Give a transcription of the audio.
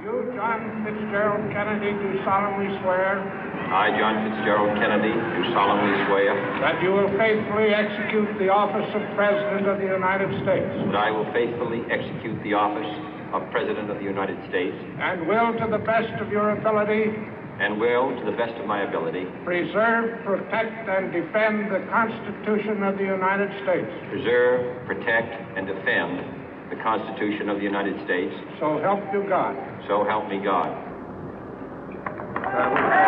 You, John Fitzgerald Kennedy, do solemnly swear I, John Fitzgerald Kennedy, do solemnly swear that you will faithfully execute the office of President of the United States that I will faithfully execute the office of President of the United States and will, to the best of your ability, and will, to the best of my ability, preserve, protect, and defend the Constitution of the United States. preserve, protect, and defend the Constitution of the United States. So help you God. So help me God. Uh,